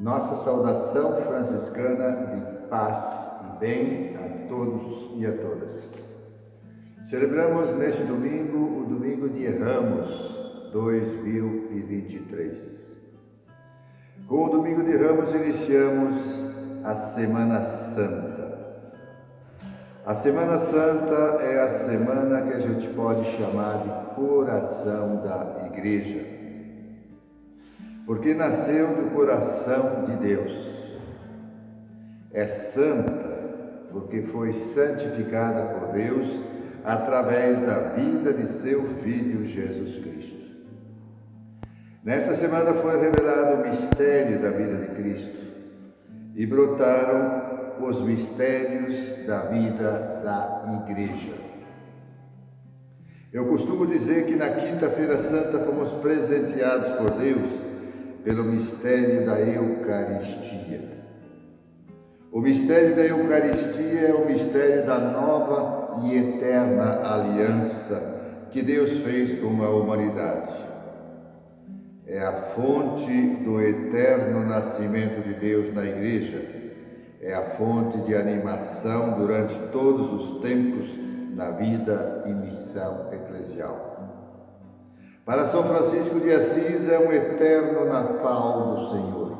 Nossa saudação franciscana de paz e bem a todos e a todas. Celebramos neste domingo o domingo de Ramos 2023. Com o domingo de Ramos iniciamos a Semana Santa. A Semana Santa é a semana que a gente pode chamar de coração da Igreja porque nasceu do coração de Deus. É santa porque foi santificada por Deus através da vida de seu Filho Jesus Cristo. Nesta semana foi revelado o mistério da vida de Cristo e brotaram os mistérios da vida da Igreja. Eu costumo dizer que na Quinta-feira Santa fomos presenteados por Deus pelo mistério da Eucaristia. O mistério da Eucaristia é o mistério da nova e eterna aliança que Deus fez com a humanidade. É a fonte do eterno nascimento de Deus na Igreja, é a fonte de animação durante todos os tempos na vida e missão eclesial. Para São Francisco de Assis é um eterno Natal do Senhor.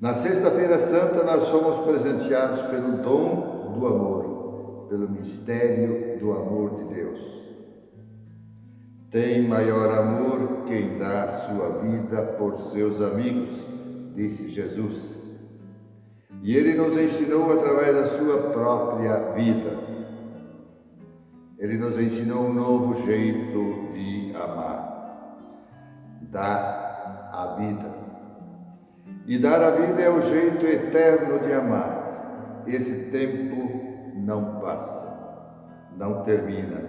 Na Sexta-feira Santa nós somos presenteados pelo dom do amor, pelo mistério do amor de Deus. Tem maior amor quem dá sua vida por seus amigos, disse Jesus. E ele nos ensinou através da sua própria vida ele nos ensinou um novo jeito de amar. Dar a vida. E dar a vida é o jeito eterno de amar. Esse tempo não passa, não termina.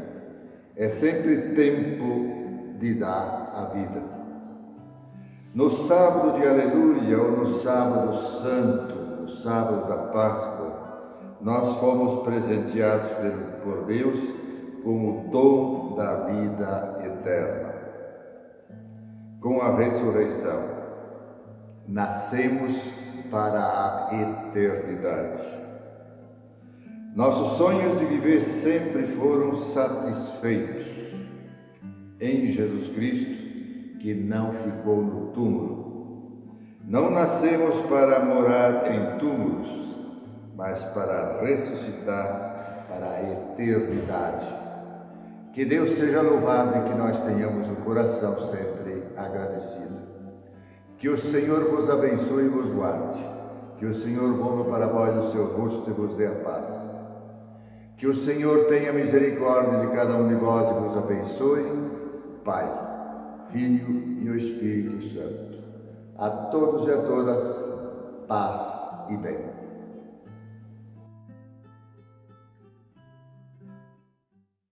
É sempre tempo de dar a vida. No sábado de Aleluia ou no sábado santo, no sábado da Páscoa, nós fomos presenteados por Deus com o dom da vida eterna. Com a ressurreição, nascemos para a eternidade. Nossos sonhos de viver sempre foram satisfeitos em Jesus Cristo, que não ficou no túmulo. Não nascemos para morar em túmulos, mas para ressuscitar para a eternidade. Que Deus seja louvado e que nós tenhamos o coração sempre agradecido. Que o Senhor vos abençoe e vos guarde. Que o Senhor volva para vós o seu rosto e vos dê a paz. Que o Senhor tenha misericórdia de cada um de vós e vos abençoe, Pai, Filho e o Espírito Santo. A todos e a todas, paz e bem.